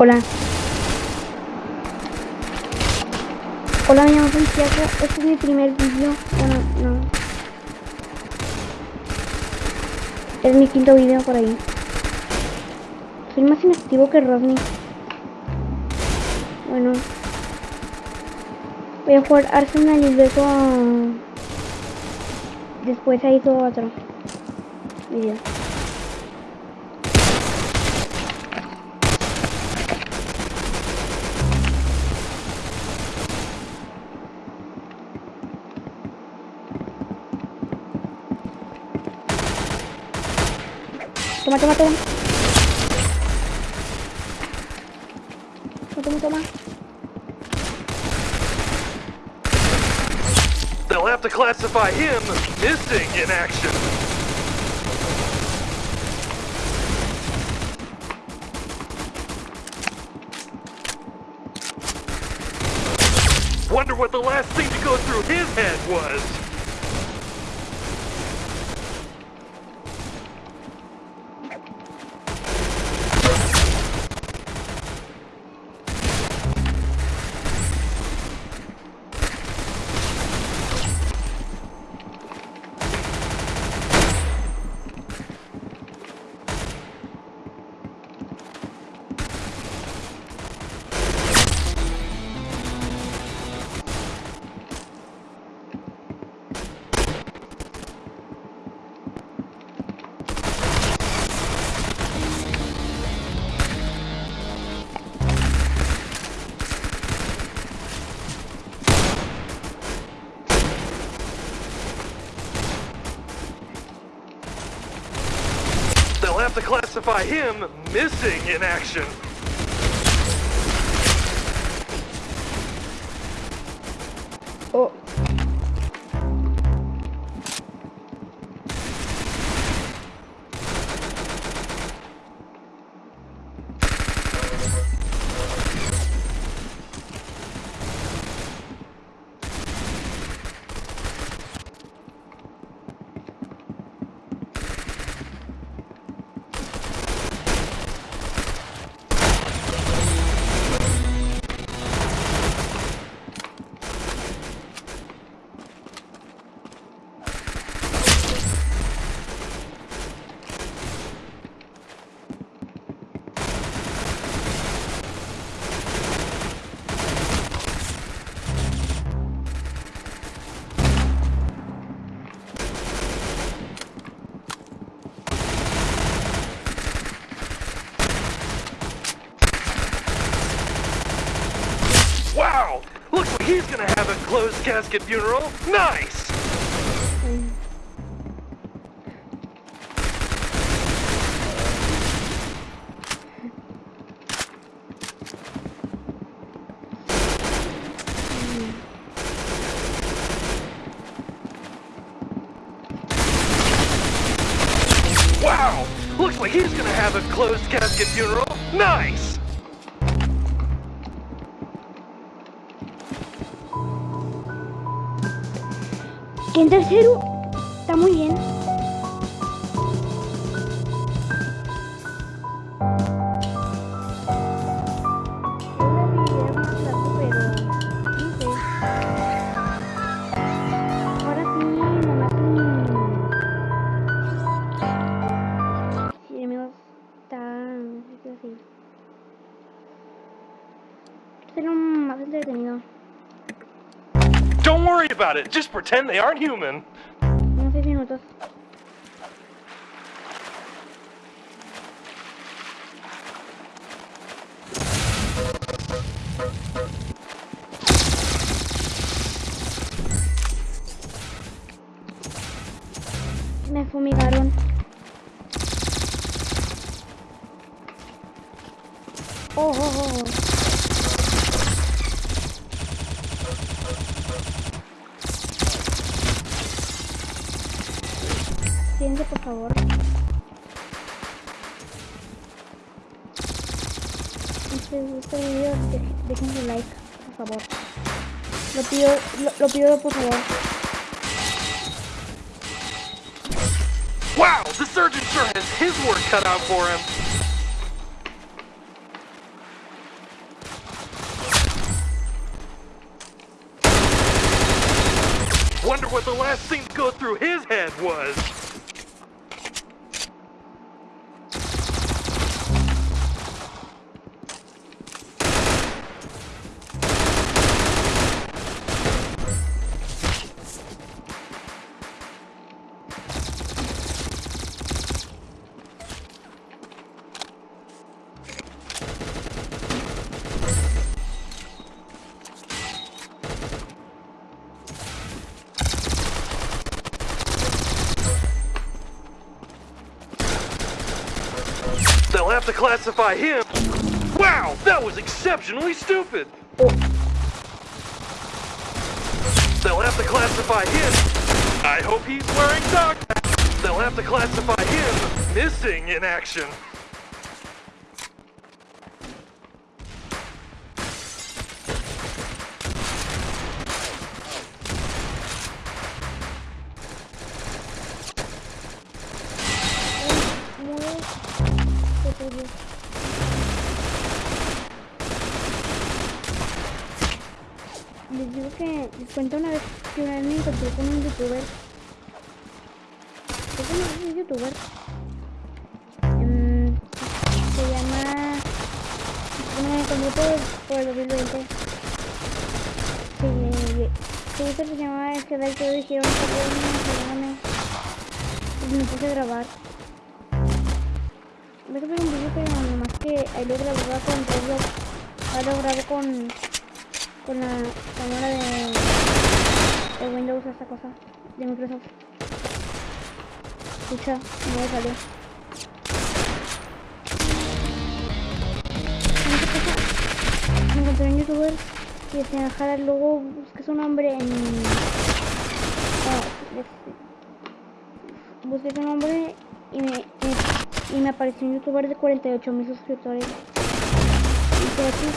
Hola. Hola, me llamo Santiago. Este es mi primer vídeo. Bueno, no. Es mi quinto vídeo por ahí. Soy más inactivo que Rodney. Bueno. Voy a jugar Arsenal y luego... Después ahí todo otro vídeo. Toma, toma, toma. Toma, toma, toma. They'll have to classify him missing in action. Wonder what the last thing to go through his head was. Have to classify him missing in action. He's gonna have a closed casket funeral. Nice! Wow! Looks like he's gonna have a closed casket funeral. Nice! Que en tercero está muy bien. Ahora sí, nomás worry about it. Just pretend they aren't human. Unos 6 minutos. Me fumigaron. Oh, oh, oh. oh. Por favor. Este, este video, de- dejen su like, por favor. Lo pido, lo, lo pido por favor. Wow, the surgeon sure has his work cut out for him. Wonder what the last thing to go through his head was. Classify him. Wow, that was exceptionally stupid. They'll have to classify him. I hope he's wearing dog. They'll have to classify him missing in action. Les digo que les cuento una vez que una vez me encontré con un youtuber. Que es un youtuber. Em, se llama. Me encontré por, por el 2020. Sí, su user se llamaba Esquedal que dijeron Y me puse a grabar. Voy a subir un vídeo pero nomás que ahí lo con Roblox. Ahora lo con, con la cámara de, de Windows, esta cosa, de Microsoft. Escucha, no me salió. Encontré un youtuber que se dejar el logo, busqué su nombre en... ah, busqué su nombre y me, y me apareció un youtuber de 48 mil suscriptores. Y aquí.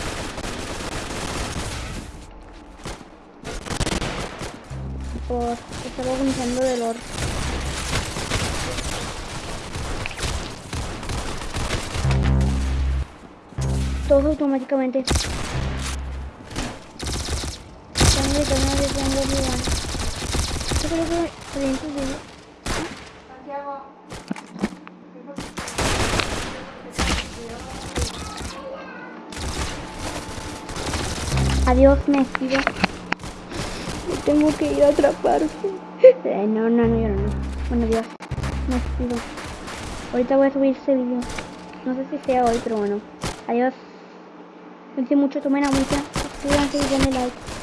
Por estar organizando de lore. Todo automáticamente. Están gritando de tengo Obi-Wan. Yo creo que 300 de Adiós, me despido. Yo tengo que ir a atraparse. Eh, no, no, no, yo no, no. Bueno, adiós. Me despido. Ahorita voy a subir este video. No sé si sea hoy, pero bueno. Adiós. Pensé mucho, tomen agüita. Suscríbanse y denle like.